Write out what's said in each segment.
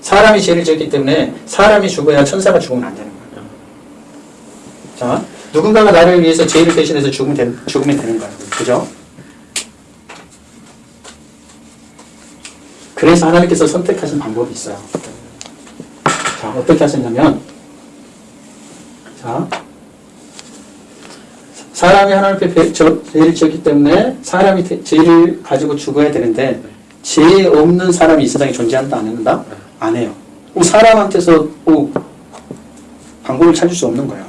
사람이 죄를 지었기 때문에 사람이 죽어야 천사가 죽으면 안 되는 거예요. 자, 누군가가 나를 위해서 죄를 대신해서 죽으면, 되, 죽으면 되는 거예요. 그죠? 그래서 하나님께서 선택하신 방법이 있어요. 자, 어떻게 하셨냐면, 자, 사람이 하나님 앞에 죄를 지었기 때문에 사람이 대- 죄를 가지고 죽어야 되는데 죄 없는 사람이 이 세상에 존재한다 안 한다? 안 해요. 오, 사람한테서 오, 방법을 찾을 수 없는 거예요.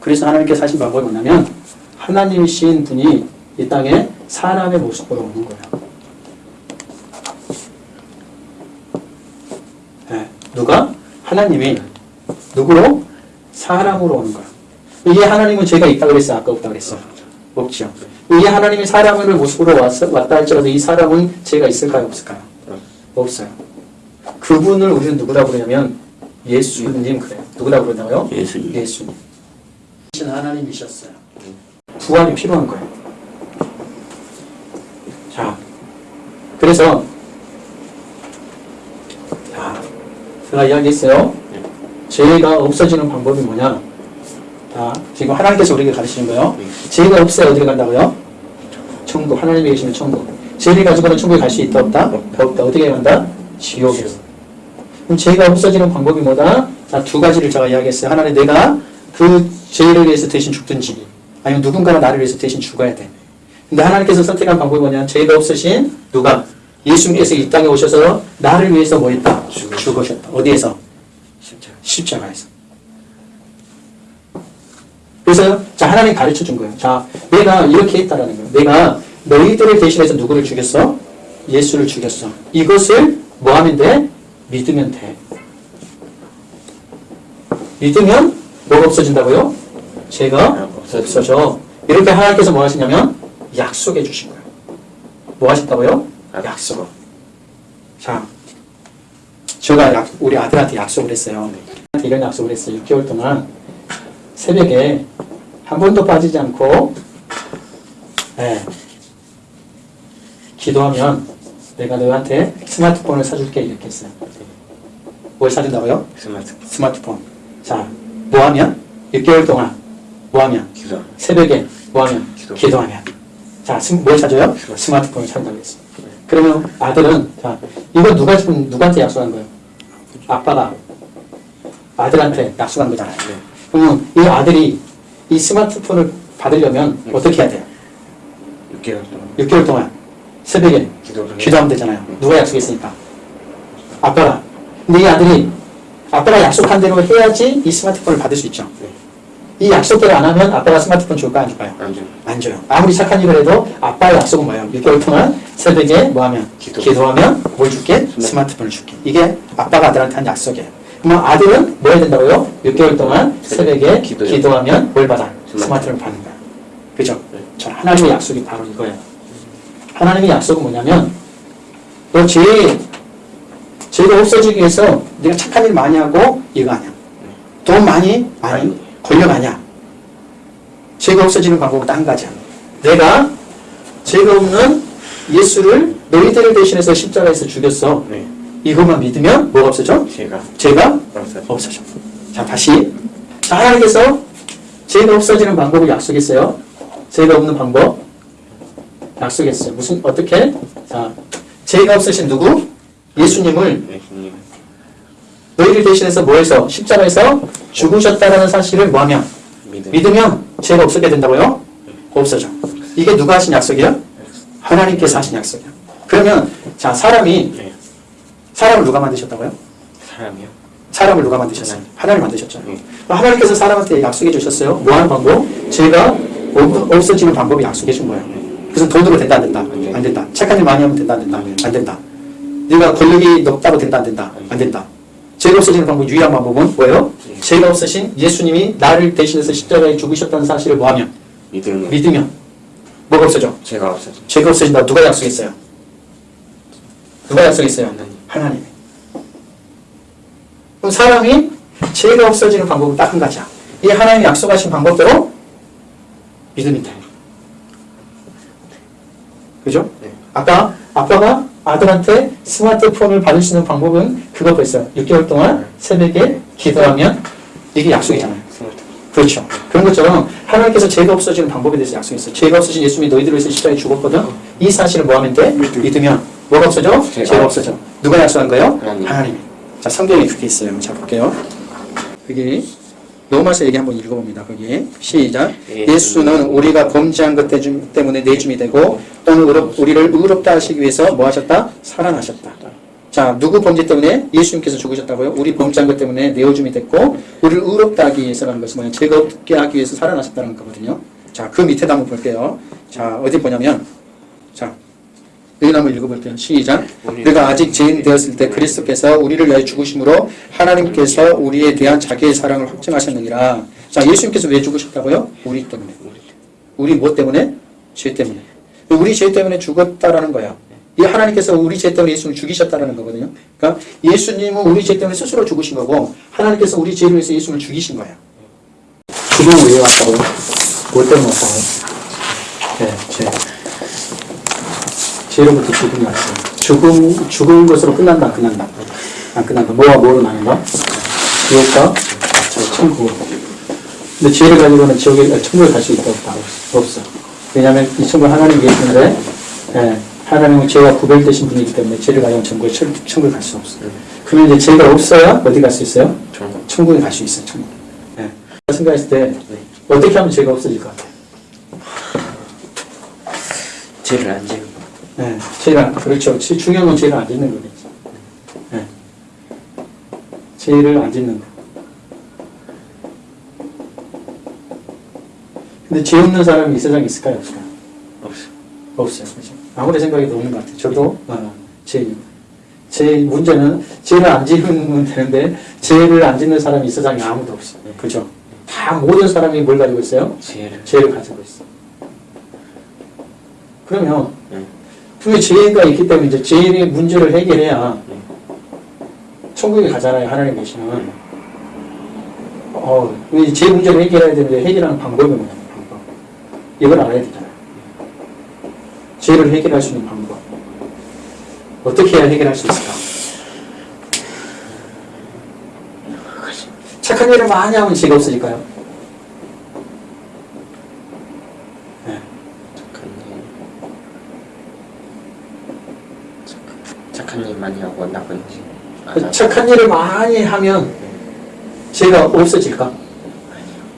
그래서 하나님께서 하신 방법이 뭐냐면 하나님이신 분이 이 땅에 사람의 모습으로 오는 거예요. 네, 누가? 하나님이 누구로? 사람으로 오는 거예요. 이게 하나님은 죄가 있다 그랬어? 아까 없다 그랬어? 없죠. 이게 하나님이 사람을 모습으로 왔, 왔다 할지라도 이 사람은 죄가 있을까요? 없을까요? 없어요. 그분을 우리는 누구라고 그러냐면 예수님 그래요. 누구라고 그러나요? 예수님. 예수님. 신 하나님이셨어요. 부활이 필요한 거예요. 자, 그래서 자, 제가 이야기했어요. 죄가 없어지는 방법이 뭐냐? 자, 지금 하나님께서 우리에게 가르치는 거예요. 죄가 없어야 어디로 간다고요? 천국. 하나님이 계시는 천국. 죄를 가지고는 천국에 갈 수 있다 없다? 없다. 어떻게 간다? 지옥에. 그럼 죄가 없어지는 방법이 뭐다? 자, 두 가지를 제가 이야기했어요. 하나는 내가 그 죄를 위해서 대신 죽든지, 아니면 누군가가 나를 위해서 대신 죽어야 돼. 근데 하나님께서 선택한 방법이 뭐냐? 죄가 없으신 누가? 예수님께서 이 땅에 오셔서 나를 위해서 뭐 했다? 죽으셨다. 어디에서? 십자가. 십자가에서. 그래서 자 하나님 가르쳐 준 거예요. 자 내가 이렇게 했다라는 거예요. 내가 너희들을 대신해서 누구를 죽였어? 예수를 죽였어. 이것을 뭐 하면 돼? 믿으면 돼. 믿으면 뭐가 없어진다고요? 죄가 없어져. 이렇게 하나님께서 뭐 하시냐면 약속해 주신 거예요. 뭐 하셨다고요? 약속. 자, 제가 약- 우리 아들한테 약속을 했어요. 이런 약속을 했어요. 6개월 동안 새벽에 한 번도 빠지지 않고 예, 기도하면 내가 너한테 스마트폰을 사줄게 이렇게 했어요. 뭘 사준다고요? 스마트 스마트폰. 자, 뭐 하면? 6개월 동안 뭐 하면? 기도. 새벽에 뭐 하면? 기도. 기도하면. 자, 스, 뭘 사줘요? 스마트폰을 사준다고 했어요. 그러면 아들은, 자, 이거 누가 지금 누구한테 약속한 거예요? 아빠가 아들한테 약속한 거잖아요. 네. 그러면 이 아들이 이 스마트폰을 받으려면 어떻게 해야 돼요? 6개월 동안 6개월 동안 새벽에 기도하면 되잖아요. 누가 약속했으니까? 아빠가. 이 아들이 아빠가 약속한 대로 해야지 이 스마트폰을 받을 수 있죠. 네. 이 약속대로 안 하면 아빠가 스마트폰 줄까 안 줄까요? 안 줘. 안 줘요. 아무리 착한 일을 해도 아빠의 약속은 뭐예요? 6개월 동안 새벽에 뭐 하면? 기도. 하면뭘 줄게? 스마트폰을 줄게. 이게 아빠가 아들한테 한 약속이에요. 그러면 아들은 뭐 해야 된다고요? 6개월 동안 새벽에 기도요. 기도하면 뭘 받아? 스마트폰. 스마트폰을 받는 거야. 그죠? 네. 저 하나님의 약속이 바로 이거예요. 하나님의 약속은 뭐냐면 너 죄, 죄가 없어지기 위해서 네가 착한 일 많이 하고 이거 아니야. 돈 많이 많이 아니야. 죄가 없어지는 방법은 딴 가지야. 내가 죄가 없는 예수를 너희들을 대신해서 십자가에서 죽였어. 네. 이것만 믿으면 뭐가 없어져? 제가 죄가 없어요. 없어져. 자, 다시. 자, 하나님께서 죄가 없어지는 방법을 약속했어요. 죄가 없는 방법 약속했어요. 무슨 어떻게? 자, 죄가 없으신 누구? 예수님을 예수님. 너희를 대신해서 뭐해서 십자가에서 죽으셨다라는 사실을 뭐하면 믿음. 믿으면 죄가 없어게 된다고요? 없어져. 이게 누가 하신 약속이야? 하나님께서 하신 약속이야. 그러면 자 사람이 네. 사람을 누가 만드셨다고요? 사람이요. 사람을 누가 만드셨어요? 하나님 만드셨죠. 네. 하나님께서 사람한테 약속해 주셨어요. 뭐 하는 방법? 죄가 없- 없어지는 방법이 약속해 준 거예요. 그래서 돈으로 된다 안 된다? 네. 안 된다. 착한 일 많이 하면 된다 안 된다? 네. 안 된다. 네가 권력이 높다고 된다 안 된다? 안 된다. 죄가 없어지는 방법 유일한 방법은 뭐예요? 네. 죄가 없으신 예수님이 나를 대신해서 십자가에 죽으셨다는 사실을 뭐하면? 믿음. 믿으면 뭐가 없어져? 제가 없어요. 죄가 없어진다. 누가 약속했어요? 누가 약속했어요? 하나님. 그럼 사람이 죄가 없어지는 방법은 딱 한 가지야. 이 하나님이 약속하신 방법대로 믿으면 돼. 그죠? 네. 아까 아빠가 아들한테 스마트폰을 받을 수 있는 방법은 그거 벌써 6개월 동안 새벽에 기도하면 이게 약속이잖아요. 그렇죠. 그런 것처럼 하나님께서 죄가 없어지는 방법에 대해서 약속했어요. 죄가 없어진 예수님이 너희들을 위해서 십자가에 죽었거든. 이 사실을 뭐 하면 돼? 믿으면 뭐가 없어져? 죄가 없어져. 누가 약속한 거예요? 하나님. 자, 성경에 그렇게 있어요. 자, 볼게요. 여기 로마서 얘기 한번 읽어봅니다. 거기 시작. 예수는 우리가 범죄한 것 때문에 내줌이 되고 또는 의롭, 우리를 의롭다 하시기 위해서 뭐 하셨다? 살아나셨다. 자, 누구 범죄 때문에 예수님께서 죽으셨다고요? 우리 범죄한 것 때문에 내어줌이 됐고 우리를 의롭다 하기 위해서라는 것은 뭐냐? 죄가 없게 하기 위해서 살아나셨다는 거거든요. 자, 그 밑에도 한번 볼게요. 자, 어디 보냐면 자, 여기 한번 읽어볼게요. 시작. 우리가 아직 죄인 되었을 때 그리스도께서 우리를 위하여 죽으심으로 하나님께서 우리에 대한 자기의 사랑을 확증하셨느니라. 자, 예수님께서 왜 죽으셨다고요? 우리 때문에. 우리 뭐 때문에? 죄 때문에. 우리 죄 때문에 죽었다라는 거야. 이 하나님께서 우리 죄 때문에 예수님을 죽이셨다라는 거거든요. 그러니까 예수님은 우리 죄 때문에 스스로 죽으신 거고 하나님께서 우리 죄를 위해서 예수님을 죽이신 거예요. 죽음은 왜 왔다고요? 뭐 때문에 왔다고요? 네, 죄. 죄로부터 죽음이 왔어요. 죽음, 죽은 것으로 끝난다, 안 끝난다. 안 끝난다. 뭐와 뭐로 나눈다? 지옥과 저 천국. 근데 죄를 가지고는 지옥에, 아, 천국에 갈 수 있다, 없다? 없어. 왜냐하면 이 천국에 하나님이 계시는데, 예, 하나님은 죄와 구별되신 분이기 때문에 죄를 가지고 천국에, 천, 천국에 갈 수 없어요. 그러면 이제 죄가 없어야 어디 갈 수 있어요? 천국. 천국에 갈 수 있어요, 천국. 예. 생각했을 때, 어떻게 하면 죄가 없어질 것 같아요? 죄를 안 지는 거. 네, 죄를, 그렇죠. 지- 중요한 건 죄를 안 짓는 거겠죠. 네. 죄를 안 짓는 거. 근데 죄 없는 사람이 이 세상에 있을까요? 없을까요? 없어. 없어요. 그죠? 아무리 생각해도 없는 것 같아요. 저도, 어, 죄, 제 문제는 죄를 안 지으면 되는데, 죄를 안 짓는 사람이 이 세상에 아무도 없어요. 그죠? 다 모든 사람이 뭘 가지고 있어요? 죄를. 죄를 가지고 있어. 그러면 네. 분명히 죄가 있기 때문에 이제 죄의 문제를 해결해야 천국에 가잖아요. 하나님 계시는. 어, 이죄 문제를 해결해야 되는데 해결하는 방법이 뭐냐면 방법. 이걸 알아야 되잖아요. 죄를 해결할 수 있는 방법. 어떻게 해야 해결할 수 있을까? 착한 일을 많이 하면 죄가 없어질까요? 네. 착한 일. 착한, 착한 일 많이 하고 나쁜 일. 안 하고. 착한 일을 많이 하면 죄가 없어질까?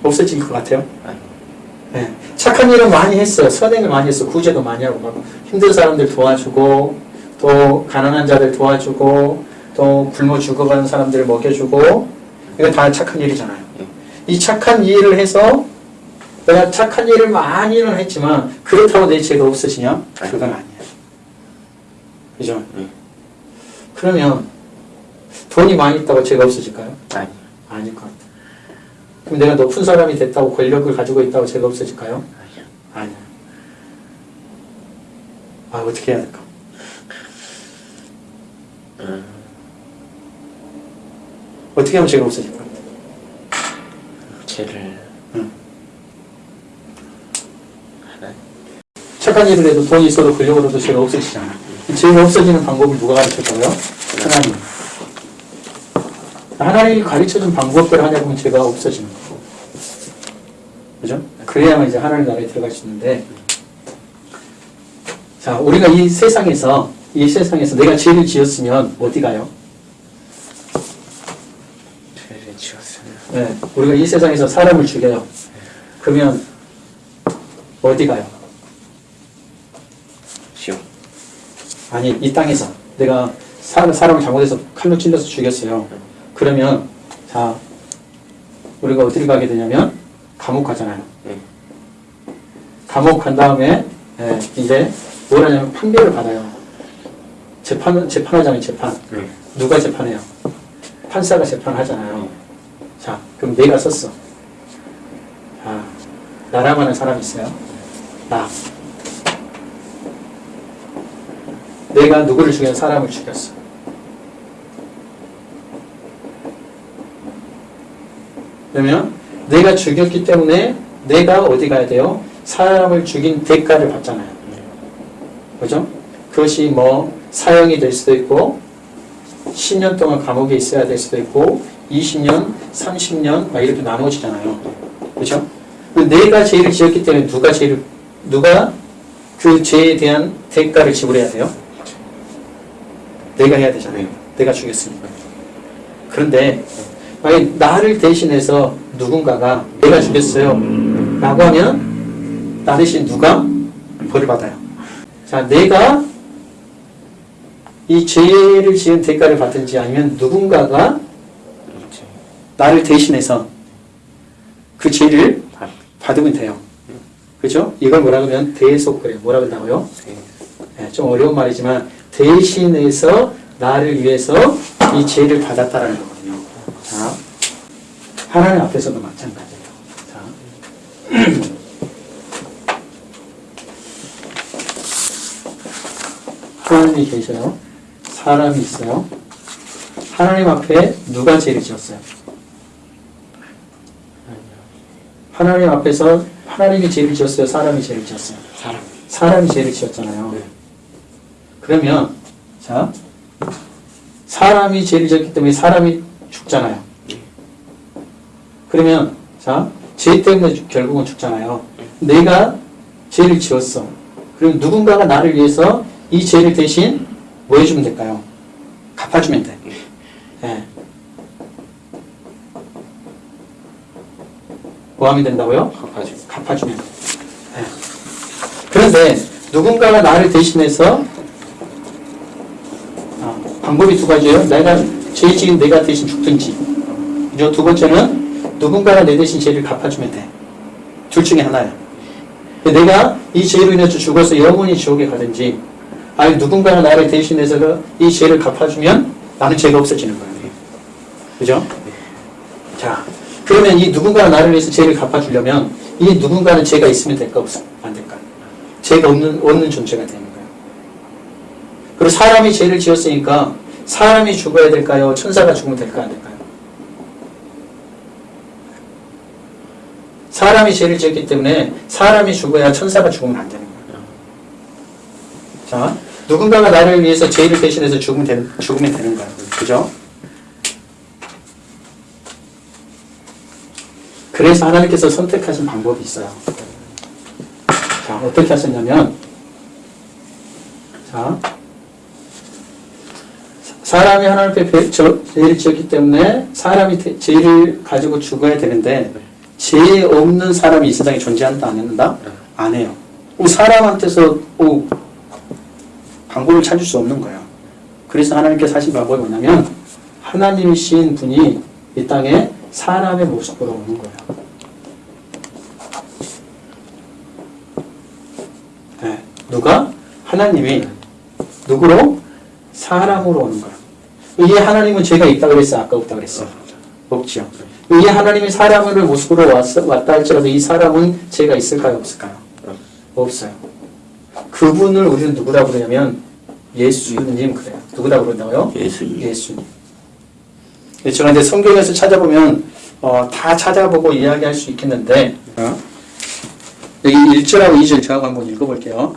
없어질 것 같아요. 네. 착한 일을 많이 했어요. 선행을 많이 했어. 구제도 많이 하고 막 힘든 사람들 도와주고 또 가난한 자들 도와주고 또 굶어 죽어가는 사람들을 먹여주고 이거 다 착한 일이잖아요. 예. 이 착한 일을 해서 내가 착한 일을 많이는 했지만 그렇다고 내 죄가 없어지냐? 그건 아니에요. 그죠? 예. 그러면 돈이 많이 있다고 죄가 없어질까요? 아니. 아닐 것 같아요. 그럼 내가 높은 사람이 됐다고 권력을 가지고 있다고 죄가 없어질까요? 아니야. 아니야. 아, 어떻게 해야 될까? 음, 어떻게 하면 죄가 없어질까? 죄를. 응. 하나. 착한 일을 해도 돈이 있어도 권력으로도 죄가 없어지잖아. 죄가 없어지는 방법을 누가 가르쳤다고요? 하나님. 하나님이 가르쳐준 방법대로 하냐 보면 죄가 없어지는 거고. 그죠? 그래야만 이제 하나님 나라에 들어갈 수 있는데, 자, 우리가 이 세상에서, 이 세상에서 내가 죄를 지었으면 어디 가요? 죄를 지었으면. 네, 우리가 이 세상에서 사람을 죽여요. 그러면 어디 가요? 지옥. 아니, 이 땅에서 내가 사람, 사람을 잘못해서 칼로 찔러서 죽였어요. 그러면, 자, 우리가 어디를 가게 되냐면, 감옥 가잖아요. 예. 감옥 간 다음에, 예, 이제, 뭘 하냐면 판결을 받아요. 재판, 재판하잖아요, 재판. 예. 누가 재판해요? 판사가 재판하잖아요. 자, 그럼 내가 썼어. 자, 나라고 하는 사람이 있어요. 나. 내가 누구를 죽여 사람을 죽였어. 그러면 내가 죽였기 때문에 내가 어디 가야 돼요? 사람을 죽인 대가를 받잖아요. 그죠? 그것이 뭐 사형이 될 수도 있고 10년 동안 감옥에 있어야 될 수도 있고 20년, 30년 막 이렇게 나누어지잖아요. 그렇죠? 그 내가 죄를 지었기 때문에 누가 죄를 누가 그 죄에 대한 대가를 지불해야 돼요? 내가 해야 되잖아요. 내가 죽였으니까. 그런데 만약 나를 대신해서 누군가가 내가 죽였어요 라고 하면 나 대신 누가 벌을 받아요. 자, 내가 이 죄를 지은 대가를 받든지 아니면 누군가가 나를 대신해서 그 죄를 다 받으면 돼요. 그죠? 이걸 뭐라 그러면 대속그래. 뭐라 그런다고요? 돼. 네, 좀 어려운 말이지만 대신해서 나를 위해서 이 죄를 받았다라는 거거든요. 자, 하나님 앞에서도 마찬가지예요. 자, 하나님이 계셔요. 사람이 있어요. 하나님 앞에 누가 죄를 지었어요? 하나님 앞에서 하나님이 죄를 지었어요. 사람이 죄를 지었어요. 사람 사람이 죄를 지었잖아요. 네. 그러면 자 사람이 죄를 지었기 때문에 사람이 죽잖아요. 그러면 자 죄 때문에 죽- 결국은 죽잖아요. 내가 죄를 지었어. 그럼 누군가가 나를 위해서 이 죄를 대신 뭐 해주면 될까요? 갚아주면 돼. 예. 뭐 하면 된다고요? 갚아주고 갚아주면 돼. 예. 그런데 누군가가 나를 대신해서 아, 방법이 두 가지예요. 내가 죄 지은 내가 대신 죽든지. 그죠? 두 번째는 누군가가 내 대신 죄를 갚아주면 돼. 둘 중에 하나야. 내가 이 죄로 인해서 죽어서 영원히 지옥에 가든지 아니 누군가가 나를 대신해서 그이 죄를 갚아주면 나는 죄가 없어지는 거예요. 그죠? 자, 그러면 이 누군가가 나를 위해서 죄를 갚아주려면 이 누군가는 죄가 있으면 될까 없어 안 될까? 죄가 없는 없는 존재가 되는 거예요. 그리고 사람이 죄를 지었으니까 사람이 죽어야 될까요? 천사가 죽으면 될까 안 될까요? 사람이 죄를 지었기 때문에 사람이 죽어야 천사가 죽으면 안 되는 거예요. 자, 누군가가 나를 위해서 죄를 대신해서 죽으면, 되, 죽으면 되는 거예요. 그죠? 그래서 하나님께서 선택하신 방법이 있어요. 자, 어떻게 하셨냐면, 자, 사람이 하나님 앞에 죄를 지었기 때문에 사람이 대- 죄를 가지고 죽어야 되는데, 죄 없는 사람이 이 세상에 존재한다, 안 한다? 안 해요. 이 사람한테서 오, 방법을 찾을 수 없는 거예요. 그래서 하나님께서 하신 방법이 뭐냐면, 하나님이신 분이 이 땅에 사람의 모습으로 오는 거예요. 네. 누가? 하나님이 누구로? 사람으로 오는 거예 요. 이게 하나님은 죄가 있다 그랬어? 아까 없다 그랬어? 없죠. 이게 하나님이 사람을 모습으로 왔어, 왔다 할지라도 이 사람은 죄가 있을까요? 없을까요? 없어요. 그분을 우리는 누구라고 그러냐면 예수님 그래요. 누구라고 그런다고요? 예수님 예수님. 그런데 성경에서 찾아보면 어, 다 찾아보고 이야기할 수 있겠는데 어? 여기 1절하고 2절 저하고 한번 읽어볼게요.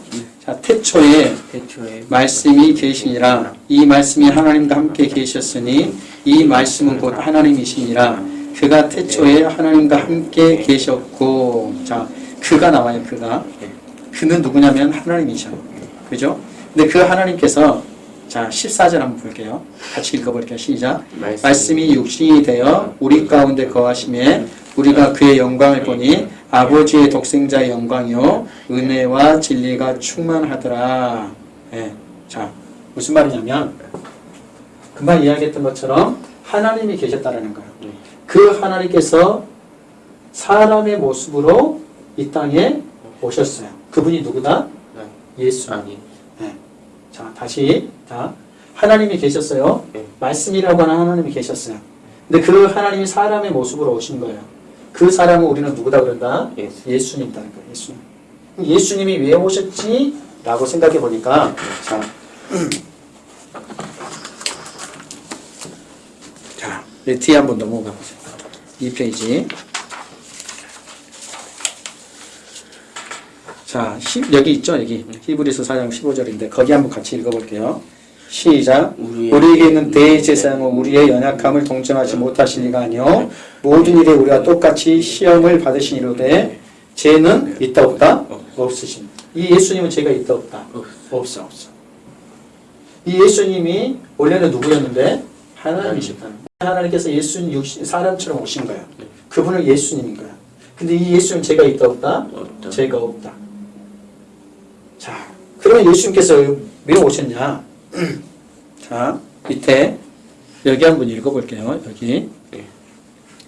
자, 태초에 태초에 말씀이 계시니라. 이 말씀이 하나님과 함께 계셨으니 이 말씀은 곧 하나님이시니라. 그가 태초에 하나님과 함께 계셨고. 자 그가 나와요 그가. 그는 누구냐면 하나님이죠 그죠? 근데 그 하나님께서 자 14절 한번 볼게요. 같이 읽어볼게요. 시작. 말씀이 육신이 되어 우리 가운데 거하심에 우리가 그의 영광을 보니 아버지의 독생자의 영광이요 은혜와 진리가 충만하더라. 예. 자 무슨 말이냐면 금방 이야기했던 것처럼 하나님이 계셨다라는 거예요. 그 하나님께서 사람의 모습으로 이 땅에 오셨어요. 그분이 누구다? 예수. 아니 네. 자, 다시. 자, 하나님이 계셨어요. 네. 말씀이라고 하는 하나님이 계셨어요. 근데 그 하나님이 사람의 모습으로 오신 거예요. 그 사람은 우리는 누구다 그런다? 예수 예수님이라는 거예요. 예수님. 예수님이 왜 오셨지? 라고 생각해 보니까 자, 자, 네, 뒤에 한번 넘어가 보세요. 이 페이지. 자, 십- 여기 있죠? 여기 히브리서 4장 15절인데 거기 한번 같이 읽어볼게요. 시작. 우리에게 있는 대제사장은 우리의 연약함을 동정하지 못하실 리가 아니요 모든 일에 우리가 똑같이 시험을 받으시니로되 죄는 있다 없다 없으신. 이 예수님은 죄가 있다 없다 없어 없어. 이 예수님이 원래는 누구였는데 하나님이셨다는 거예요. 하나님께서 예수님 육신 사람처럼 오신 거예요. 그분을 예수님인 거야. 근데 이 예수님 죄가 있다 없다. 죄가 없다. 자, 그러면 예수님께서 왜 오셨냐? 자, 밑에 여기 한번 읽어볼게요. 여기 네.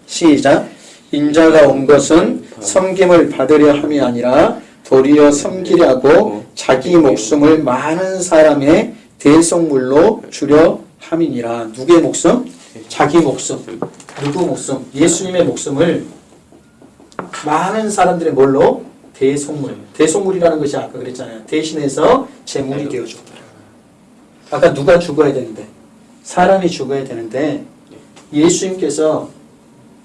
시작. 인자가 온 것은 섬김을 받으려 함이 아니라 도리어 섬기려고 자기 목숨을 많은 사람의 대속물로 주려 함이니라. 누구의 목숨? 자기 목숨. 누구 목숨? 예수님의 목숨을 많은 사람들의 뭘로? 대속물. 대속물이라는 것이 아까 그랬잖아요. 대신해서 제물이 되어줬다. 아까 누가 죽어야 되는데? 사람이 죽어야 되는데 예수님께서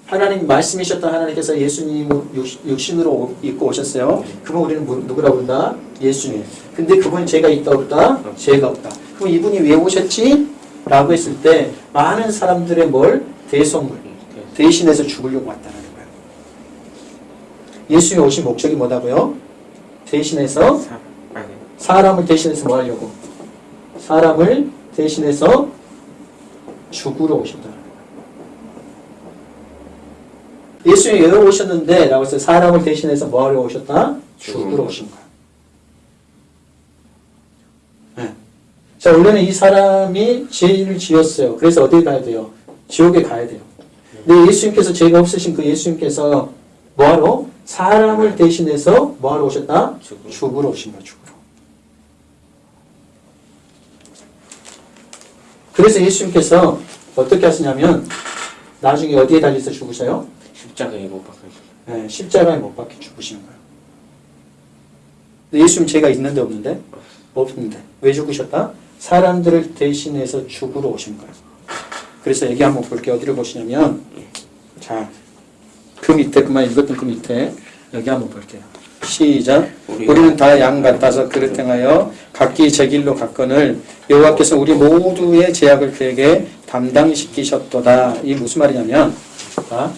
하나님 말씀이셨던 하나님께서 예수님 육신으로 오- 입고 오셨어요. 그분 우리는 뭐- 누구라고 부른다? 예수님. 근데 그분이 죄가 있다 없다? 죄가 없다. 그럼 이분이 왜 오셨지? 라고 했을 때 많은 사람들의 뭘? 대속물. 대신해서 죽으려고 왔다는 거예요. 예수님이 오신 목적이 뭐다고요? 대신해서 사람을 대신해서 뭐 하려고? 사람을 대신해서 죽으러 오셨다. 예수님이 왜 오셨는데? 라고 해서 사람을 대신해서 뭐 하러 오셨다? 죽으러 오신 거야. 네. 자, 원래는 이 사람이 죄를 지었어요. 그래서 어디 가야 돼요? 지옥에 가야 돼요. 근데 예수님께서 죄가 없으신 그 예수님께서 뭐하러? 사람을 대신해서 뭐하러 오셨다? 죽으러. 죽으러 오신 거야, 죽으러. 그래서 예수님께서 어떻게 하시냐면 나중에 어디에 달려서 죽으셔요? 십자가에 못 박혀. 네, 십자가에 못 박혀 죽으시는 거예요. 예수님 죄가 있는데 없는데? 없는데. 왜 죽으셨다? 사람들을 대신해서 죽으러 오신 거예요. 그래서 여기 한번 볼게요. 어디를 보시냐면 자, 그 밑에 그만 읽었던 그 밑에 여기 한번 볼게요. 시작. 우리는 다 양 같아서 그릇 행하여 각기 제 길로 갔거늘 여호와께서 우리 모두의 제약을 그에게 담당시키셨도다. 이 무슨 말이냐면 자,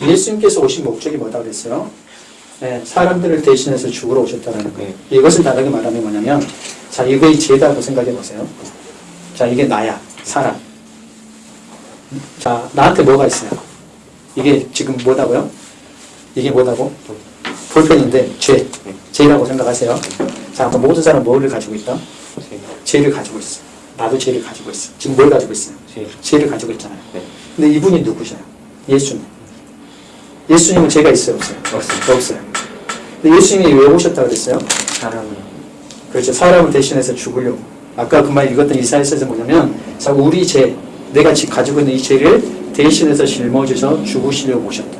예수님께서 오신 목적이 뭐다 그랬어요? 네, 사람들을 대신해서 죽으러 오셨다는 거예요. 이것을 다르게 말하면 뭐냐면 자, 이거의 죄다고 생각해 보세요. 자, 이게 나야. 사람. 자, 나한테 뭐가 있어요? 이게 지금 뭐다고요? 이게 뭐다고? 볼펜인데 죄. 죄라고 생각하세요. 자, 그럼 모든 사람 뭐를 가지고 있다? 제- 죄를 가지고 있어. 나도 죄를 가지고 있어. 지금 뭘 가지고 있어요? 제- 죄를 가지고 있잖아요. 네. 근데 이분이 누구셔요? 예수님. 예수님은 죄가 있어요, 없어요? 없어요. 없어요. 근데 예수님이 왜 오셨다 그랬어요? 사람을 그렇죠. 사람을 대신해서 죽으려고. 아까 그 말 읽었던 이사야서에서 뭐냐면, 자, 우리 죄, 내가 지금 가지고 있는 이 죄를 대신해서 짊어져서 죽으시려고 오셨다.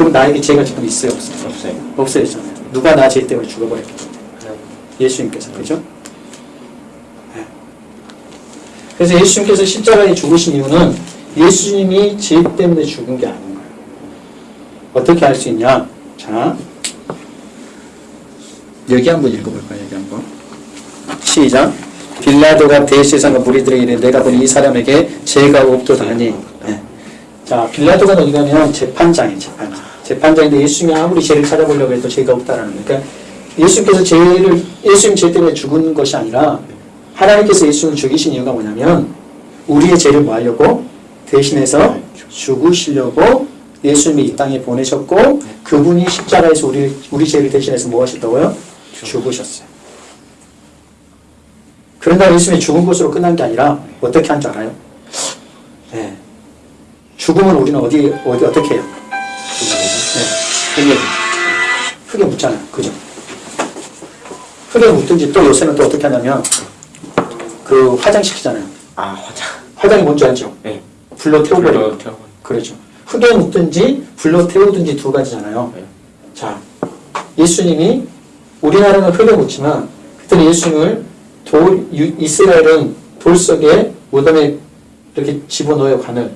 그럼 나에게 죄가 지금 있어요, 없어요? 없어요. 없어요, 잖아요 누가 나 죄 때문에 죽어버렸기 때문에. 하나님. 예수님께서, 그죠? 네. 그래서 예수님께서 십자가에 죽으신 이유는 예수님이 죄 때문에 죽은 게 아닌 거예요. 어떻게 알 수 있냐? 자, 여기 한번 읽어볼까요? 여기 한번. 시작. 빌라도가 대세상과 무리들에게 이르되 내가 본 이 사람에게 죄가 없도다니. 네. 자, 빌라도가 어디 가면 재판장이에요, 재판장. 재판장인데 예수님이 아무리 죄를 찾아보려고 해도 죄가 없다라는 거예요. 그러니까 예수님께서 죄를, 예수님 죄 때문에 죽은 것이 아니라 하나님께서 예수님을 죽이신 이유가 뭐냐면 우리의 죄를 뭐 하려고? 대신해서 죽으시려고 예수님이 이 땅에 보내셨고 그분이 십자가에서 우리, 우리 죄를 대신해서 뭐 하셨다고요? 죽으셨어요. 그런다 예수님이 죽은 것으로 끝난 게 아니라 어떻게 한 줄 알아요? 네. 죽음은 우리는 어디, 어디, 어떻게 해요? 네. 흙에, 흙에 묻잖아요. 그죠? 흙에 묻든지 또 요새는 또 어떻게 하냐면 그 화장시키잖아요. 아 화장. 화장이 뭔지 알죠? 네. 불로. 불러 태워. 그렇죠. 흙에 묻든지 불로 태우든지 두 가지잖아요. 네. 자, 예수님이 우리나라는 흙에 묻지만 그때는 예수님을 돌, 유- 이스라엘은 돌 속에 무덤에 이렇게 집어넣어요, 간을.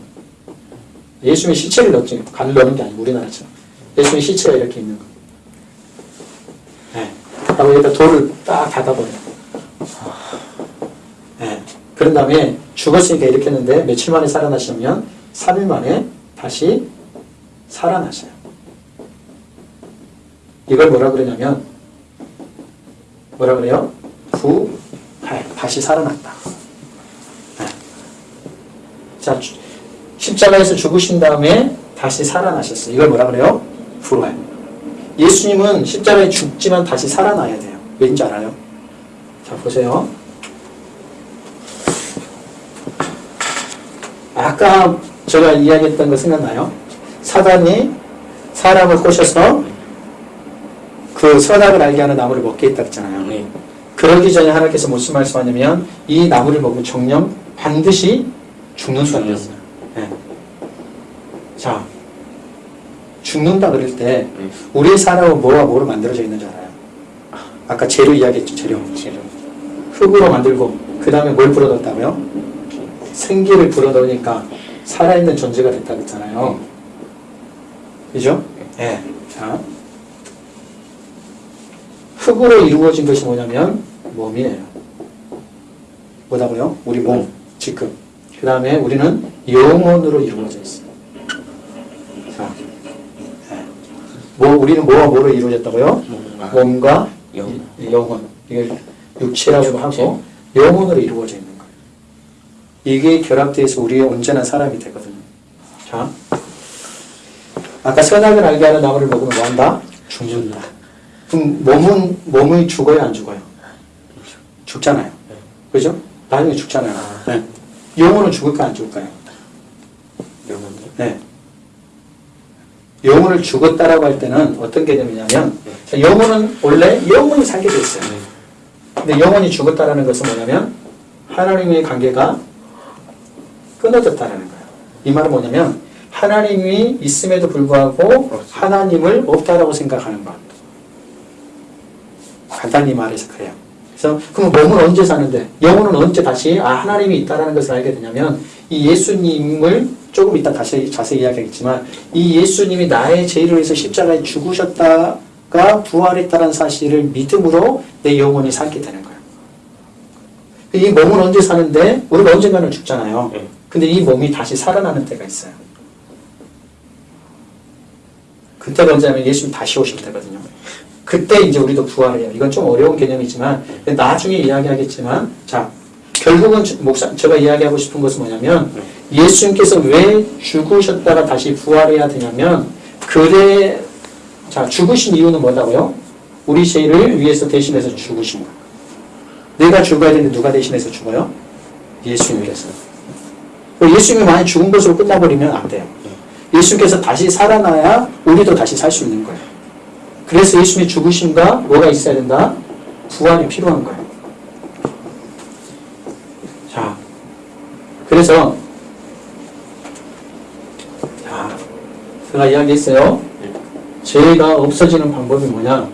예수님이 시체를 넣지, 간을 넣는 게 아니고 우리나라처럼. 예수님 시체가 이렇게 있는 거. 네. 여기다 돌을 딱 닫아버려요. 네. 그런 다음에 죽었으니까 이렇게 했는데 며칠 만에 살아나시면 3일 만에 다시 살아나셔요. 이걸 뭐라 그러냐면 뭐라 그래요? 부활 다시 살아났다. 네. 자 주- 십자가에서 죽으신 다음에 다시 살아나셨어요. 이걸 뭐라 그래요? 부활. 예수님은 십자가에 죽지만 다시 살아나야 돼요. 왠지 알아요? 자 보세요. 아까 제가 이야기했던 거 생각나요? 사단이 사람을 꼬셔서 그 선악을 알게 하는 나무를 먹게 했다 했잖아요. 네. 그러기 전에 하나님께서 무슨 말씀하냐면 이 나무를 먹으면 정령 반드시 죽는다고 했어요. 네. 자, 죽는다 그럴 때 네. 우리의 사람은 뭐와 뭐로 만들어져 있는지 알아요? 아까 재료 이야기했죠, 재료. 재료. 흙으로 만들고 그 다음에 뭘 불어넣었다고요? 생기를 불어넣으니까 살아있는 존재가 됐다 그랬잖아요. 그죠? 예. 자. 흙으로 이루어진 것이 뭐냐면 몸이에요. 뭐다고요? 우리 몸, 지금. 그 다음에 우리는 영혼으로 이루어져 있어요. 자. 예. 뭐, 우리는 뭐와 뭐로 이루어졌다고요? 몸과 영. 이- 영혼. 이게 육체라고도 하고 영혼으로 이루어져 있는 거예요. 이게 결합돼서 우리의 온전한 사람이 되거든요. 자, 아까 선악을 알게 하는 나무를 먹으면 뭐 한다? 죽는다. 그럼 몸은 몸이 죽어요, 안 죽어요? 죽잖아요. 그죠? 나중에 죽잖아요. 네. 영혼은 죽을까 안 죽을까요? 영혼이. 네. 영혼을 죽었다라고 할 때는 어떤 개념이냐면 자, 영혼은 원래 영혼이 살게 돼 있어요. 네. 근데 영혼이 죽었다라는 것은 뭐냐면 하나님의 관계가 끊어졌다라는 거예요. 이 말은 뭐냐면 하나님이 있음에도 불구하고 하나님을 없다라고 생각하는 것. 간단히 말해서 그래요. 그래서 그럼 몸은 언제 사는데 영혼은 언제 다시 아 하나님이 있다라는 것을 알게 되냐면 이 예수님을 조금 이따 다시 자세히 이야기하겠지만 이 예수님이 나의 죄를 위해서 십자가에 죽으셨다가 부활했다는 사실을 믿음으로 내 영혼이 살게 되는 거예요. 이 몸은 언제 사는데 우리가 언젠가는 죽잖아요. 네. 근데 이 몸이 다시 살아나는 때가 있어요. 그때가 언제냐면 예수님 다시 오실 때거든요. 그때 이제 우리도 부활해요. 이건 좀 어려운 개념이지만 나중에 이야기하겠지만 자 결국은 저- 목사 제가 이야기하고 싶은 것은 뭐냐면 예수님께서 왜 죽으셨다가 다시 부활해야 되냐면 그래 자 죽으신 이유는 뭐다고요? 우리 죄를 위해서 대신해서 죽으신 거예요. 내가 죽어야 되는데 누가 대신해서 죽어요? 예수님께서. 그리고 예수님이 만약 죽은 것으로 끝나버리면 안 돼요. 예수님께서 다시 살아나야 우리도 다시 살 수 있는 거예요. 그래서 예수님의 죽으심과 뭐가 있어야 된다? 부활이 필요한 거예요. 자, 그래서 자, 제가 이야기했어요. 죄가 없어지는 방법이 뭐냐?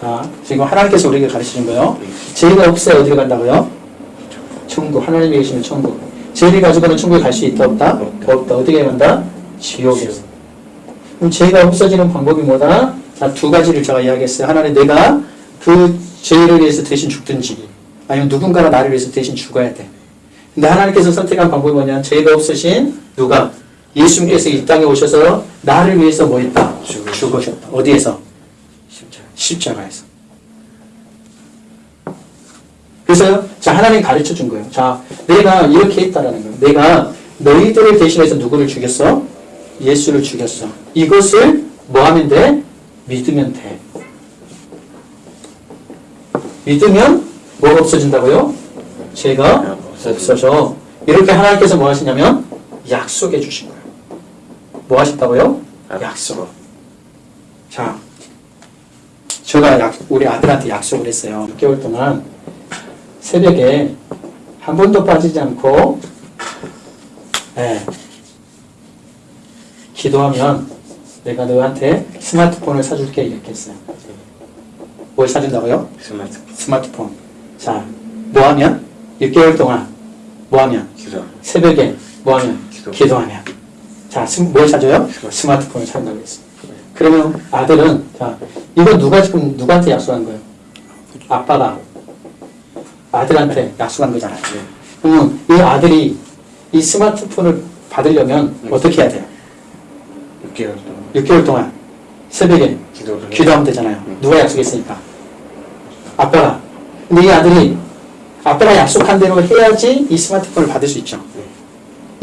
자, 지금 하나님께서 우리에게 가르치신 거예요. 죄가 없어야 어디로 간다고요? 천국. 하나님이 계시는 천국. 죄를 가지고는 천국에 갈 수 있다 없다? 없다. 어떻게 간다? 지옥에서. 그럼 죄가 없어지는 방법이 뭐다? 자, 두 가지를 제가 이야기했어요. 하나는 내가 그 죄를 위해서 대신 죽든지, 아니면 누군가가 나를 위해서 대신 죽어야 돼. 근데 하나님께서 선택한 방법이 뭐냐? 죄가 없으신 누가? 예수님께서 이 땅에 오셔서 나를 위해서 뭐 했다? 죽으셨다. 어디에서? 십자가. 십자가에서. 그래서 자 하나님 가르쳐 준 거예요. 자 내가 이렇게 했다라는 거예요. 내가 너희들을 대신해서 누구를 죽였어? 예수를 죽였어. 이것을 뭐 하면 돼? 믿으면 돼. 믿으면 뭐가 없어진다고요? 죄가 없어져. 이렇게 하나님께서 뭐 하시냐면 약속해 주신 거예요. 뭐 하셨다고요? 약속. 자, 제가 약, 우리 아들한테 약속을 했어요. 6개월 동안 새벽에 한 번도 빠지지 않고, 예, 기도하면 내가 너한테 스마트폰을 사줄게 이렇게 했어요. 뭘 사준다고요? 스마트. 스마트폰. 자, 뭐 하면? 6개월 동안 뭐 하면? 기도. 새벽에 뭐 하면? 기도. 기도하면. 자, 스- 뭘 사줘요? 스마트폰을 산다고 했어요. 그러면 아들은, 자, 이거 누가 지금 누구한테 약속한 거예요? 아빠가 아들한테 약속한 거잖아요. 그러면 이 아들이 이 스마트폰을 받으려면 네. 어떻게 해야 돼요? 6개월 동안 6개월 동안 새벽에 기도를 기도하면 되잖아요. 네. 누가 약속했으니까? 아빠가. 근데 이 아들이 아빠가 약속한 대로 해야지 이 스마트폰을 받을 수 있죠.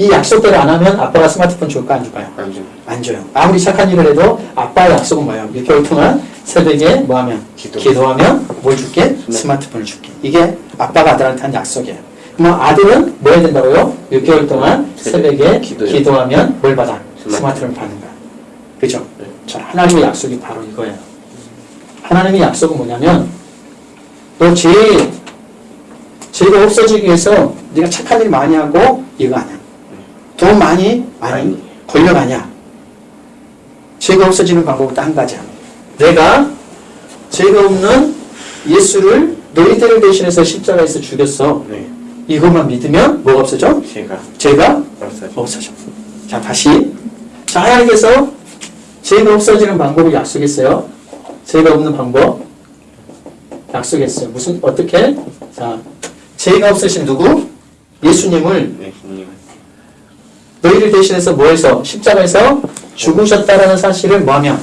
이 약속대로 안 하면 아빠가 스마트폰 줄까 안 줄까요? 안 줘. 안 줘요. 아무리 착한 일을 해도 아빠의 약속은 뭐예요? 6개월 동안 새벽에 뭐 하면? 기도. 하면 뭘 줄게? 스마트폰을 줄게. 이게 아빠가 아들한테 한 약속이에요. 그럼 아들은 뭐 해야 된다고요? 6개월 동안 새벽에 기도요. 기도하면 뭘 받아? 스마트폰. 스마트폰을 받는 거야. 그죠? 네. 자, 하나님의 약속이 바로 이거예요. 하나님의 약속은 뭐냐면 너 죄, 죄가 없어지기 위해서 네가 착한 일 많이 하고 이거 아니야. 돈 많이 많이 아니야. 죄가 없어지는 방법은 딱 한 가지야. 내가 죄가 없는 예수를 너희들을 대신해서 십자가에서 죽였어. 네. 이것만 믿으면 뭐가 없어져? 제가 죄가 없어져. 없어져. 자, 다시. 자, 하나님께서 죄가 없어지는 방법을 약속했어요. 죄가 없는 방법 약속했어요. 무슨 어떻게? 자, 죄가 없으신 누구? 예수님을 네. 너희를 대신해서 뭐해서 십자가에서 죽으셨다라는 사실을 뭐하면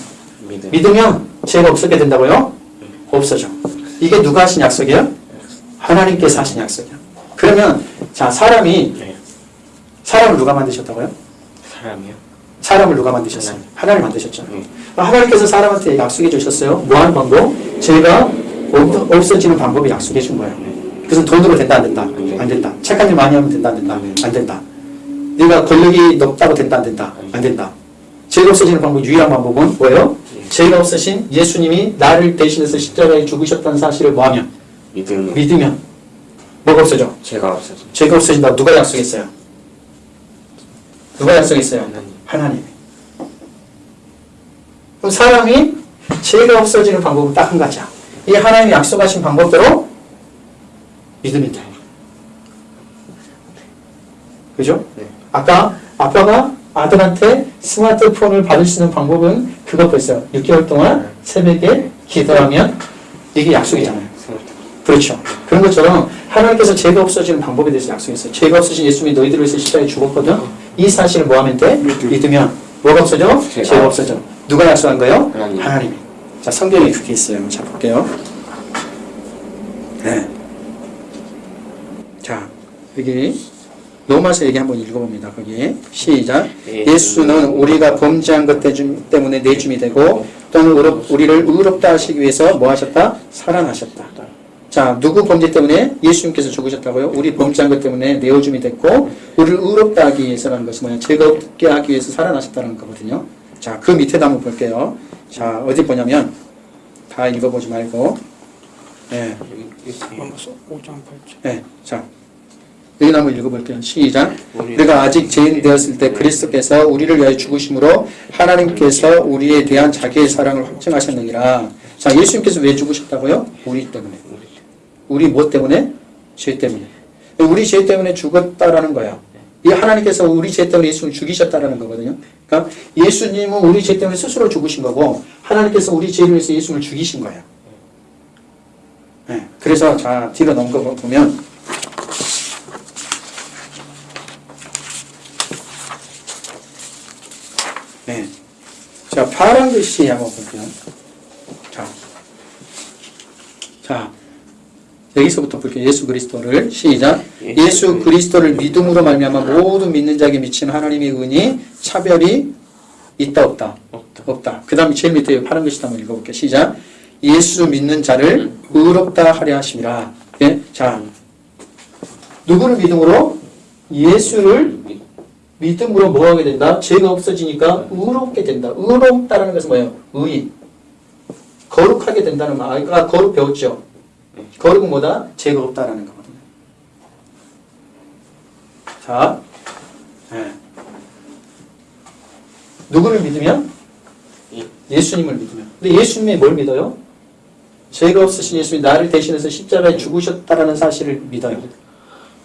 믿음. 믿으면 죄가 없어게 된다고요? 없어져. 이게 누가 하신 약속이에요? 하나님께서 하신 약속이야. 그러면 자 사람이 네. 사람을 누가 만드셨다고요? 사람이요? 사람을 누가 만드셨어요? 하나님 만드셨죠. 네. 하나님께서 사람한테 약속해 주셨어요. 뭐하는 방법? 죄가 없- 없어지는 방법을 약속해 준 거예요. 그래서 돈으로 된다 안 된다? 안 된다. 착한 일 많이 하면 된다 안 된다? 안 된다. 네가 권력이 높다고 된다 안 된다? 안 된다. 죄가 없어지는 방법 유일한 방법은 뭐예요? 죄가 없으신 예수님이 나를 대신해서 십자가에 죽으셨다는 사실을 뭐하면? 믿음. 믿으면 뭐가 없어져? 제가 없어져. 죄가 없어진다. 누가 약속했어요? 누가 약속했어요? 하나님. 하나님. 그럼 사람이 죄가 없어지는 방법은 딱 한 가지야. 이 하나님이 약속하신 방법대로 믿으면 돼. 그죠? 네. 아까 아빠가 아들한테 스마트폰을 받을 수 있는 방법은 그것뿐이었어요. 6개월 동안 새벽에 기도하면 이게 약속이잖아요. 그렇죠. 그런 것처럼 하나님께서 죄가 없어지는 방법에 대해서 약속했어요. 죄가 없으신 예수님이 너희들을 위해서 십자가에 죽었거든. 이 사실을 뭐 하면 돼? 믿으면 뭐가 없어져? 죄가 죄가 없어져. 누가 약속한 거예요? 하나님. 하나님이. 자, 성경에 그게 있어요. 자, 볼게요. 네. 자, 여기 로마서 얘기 한번 읽어봅니다. 거기 시작. 예수는 우리가 범죄한 것 때문에 내줌이 되고 또는 의롭- 우리를 의롭다 하시기 위해서 뭐 하셨다? 살아나셨다. 자, 누구 범죄 때문에 예수님께서 죽으셨다고요? 우리 범죄한 것 때문에 내어줌이 됐고 우리를 의롭다 하기 위해서라는 것은 뭐냐? 없게 하기 위해서 살아나셨다는 거거든요. 자, 그 밑에도 한번 볼게요. 자, 어디 보냐면 다 읽어보지 말고 예, 로마서 5장 8절. 예, 자 여기 한번 읽어볼게요. 시작. 우리가 아직 죄인 되었을 때 그리스도께서 우리를 위하여 죽으심으로 하나님께서 우리에 대한 자기의 사랑을 확증하셨느니라. 자, 예수님께서 왜 죽으셨다고요? 우리 때문에. 우리 뭐 때문에? 죄 때문에. 우리 죄 때문에 죽었다라는 거예요. 이 하나님께서 우리 죄 때문에 예수님을 죽이셨다라는 거거든요. 그러니까 예수님은 우리 죄 때문에 스스로 죽으신 거고 하나님께서 우리 죄를 위해서 예수님을 죽이신 거예요. 네, 그래서 자 뒤로 넘겨 보면 네. 자, 파란 글씨 한번 볼게요. 자. 자. 여기서부터 볼게요. 예수 그리스도를 시작. 예수 그리스도를 믿음으로 말미암아 모든 믿는 자에게 미치는 하나님의 은이 차별이 있다 없다. 없다. 없다. 그다음에 제일 밑에 파란 글씨 한번 읽어 볼게요. 시작. 예수 믿는 자를 의롭다 하려 하심이라. 예? 자. 누구를 믿음으로? 예수를 믿음으로 뭐 하게 된다? 죄가 없어지니까 의롭게 된다. 의롭다라는 것은 뭐예요? 의. 거룩하게 된다는 말. 아까 거룩 배웠죠? 거룩은 뭐다? 죄가 없다라는 거거든요. 자, 예. 누구를 믿으면? 예. 예수님을 믿으면. 근데 예수님이 뭘 믿어요? 죄가 없으신 예수님이 나를 대신해서 십자가에 죽으셨다라는 사실을 믿어요.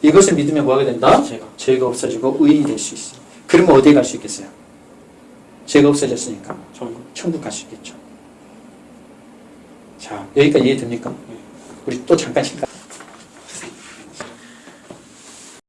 이것을 믿으면 뭐 하게 된다? 죄가. 죄가 없어지고 의인이 될 수 있어. 그러면 어디에 갈 수 있겠어요? 죄가 없어졌으니까 천국. 천국 갈 수 있겠죠. 자, 여기까지 이해됩니까? 우리 또 잠깐 쉴까?